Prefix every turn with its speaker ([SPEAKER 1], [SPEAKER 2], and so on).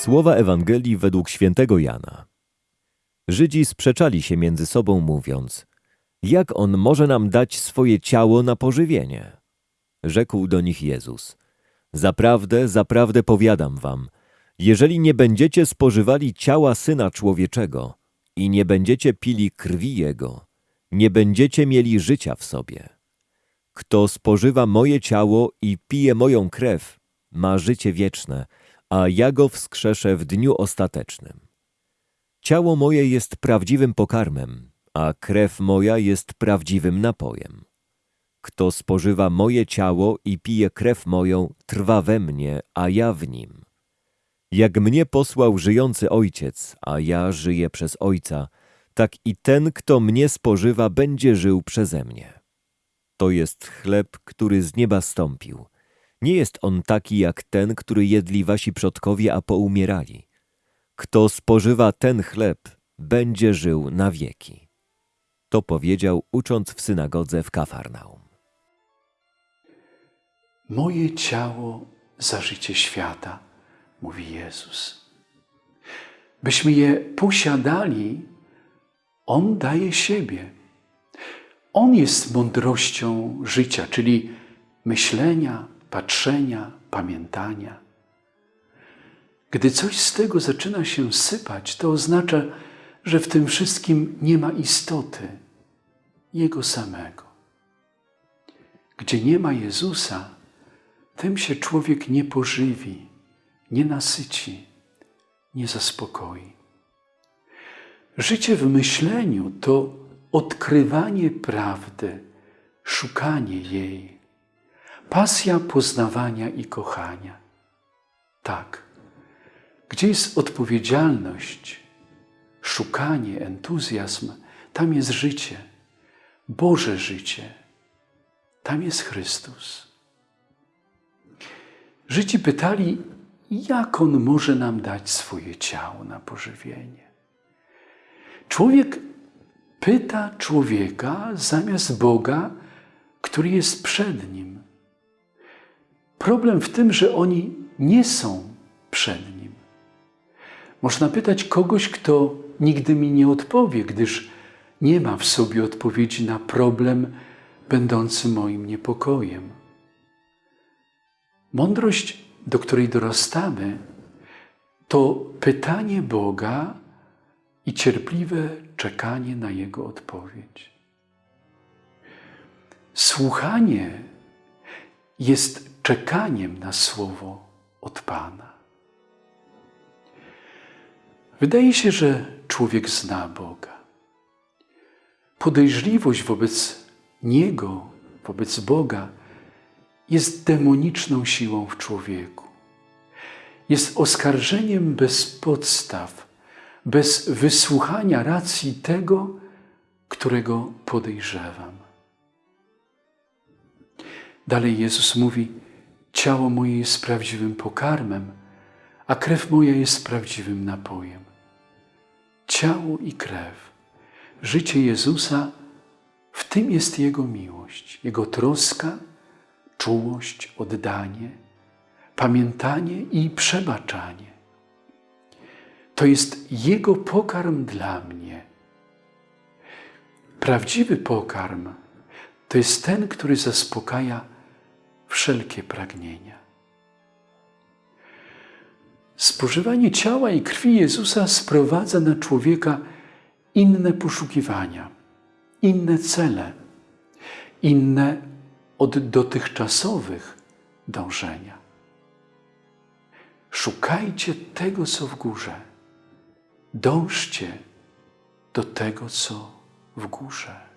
[SPEAKER 1] Słowa Ewangelii według świętego Jana. Żydzi sprzeczali się między sobą, mówiąc: Jak on może nam dać swoje ciało na pożywienie? Rzekł do nich Jezus: Zaprawdę, zaprawdę powiadam wam, jeżeli nie będziecie spożywali ciała syna człowieczego i nie będziecie pili krwi jego, nie będziecie mieli życia w sobie. Kto spożywa moje ciało i pije moją krew, ma życie wieczne, a ja go wskrzeszę w dniu ostatecznym. Ciało moje jest prawdziwym pokarmem, a krew moja jest prawdziwym napojem. Kto spożywa moje ciało i pije krew moją, trwa we mnie, a ja w nim. Jak mnie posłał żyjący Ojciec, a ja żyję przez Ojca, tak i ten, kto mnie spożywa, będzie żył przeze mnie. To jest chleb, który z nieba stąpił. Nie jest on taki jak ten, który jedli wasi przodkowie, a poumierali. Kto spożywa ten chleb, będzie żył na wieki. To powiedział, ucząc w synagodze w Kafarnaum.
[SPEAKER 2] Moje ciało za życie świata, mówi Jezus. Byśmy je posiadali, On daje siebie. On jest mądrością życia, czyli myślenia, patrzenia, pamiętania. Gdy coś z tego zaczyna się sypać, to oznacza, że w tym wszystkim nie ma istoty Jego samego. Gdzie nie ma Jezusa, tym się człowiek nie pożywi, nie nasyci, nie zaspokoi. Życie w myśleniu to odkrywanie prawdy, szukanie jej, pasja poznawania i kochania. Tak, gdzie jest odpowiedzialność, szukanie, entuzjazm, tam jest życie, Boże życie, tam jest Chrystus. Żydzi pytali, jak On może nam dać swoje ciało na pożywienie. Człowiek pyta człowieka zamiast Boga, który jest przed nim. Problem w tym, że oni nie są przed nim. Można pytać kogoś, kto nigdy mi nie odpowie, gdyż nie ma w sobie odpowiedzi na problem będący moim niepokojem. Mądrość, do której dorastamy, to pytanie Boga i cierpliwe czekanie na Jego odpowiedź. Słuchanie jest czekaniem na słowo od Pana. Wydaje się, że człowiek zna Boga. Podejrzliwość wobec Niego, wobec Boga, jest demoniczną siłą w człowieku. Jest oskarżeniem bez podstaw, bez wysłuchania racji tego, którego podejrzewam. Dalej Jezus mówi: Ciało moje jest prawdziwym pokarmem, a krew moja jest prawdziwym napojem. Ciało i krew, życie Jezusa, w tym jest Jego miłość, Jego troska, czułość, oddanie, pamiętanie i przebaczanie. To jest Jego pokarm dla mnie. Prawdziwy pokarm to jest ten, który zaspokaja wszelkie pragnienia. Spożywanie ciała i krwi Jezusa sprowadza na człowieka inne poszukiwania, inne cele, inne od dotychczasowych dążenia. Szukajcie tego, co w górze. Dążcie do tego, co w górze.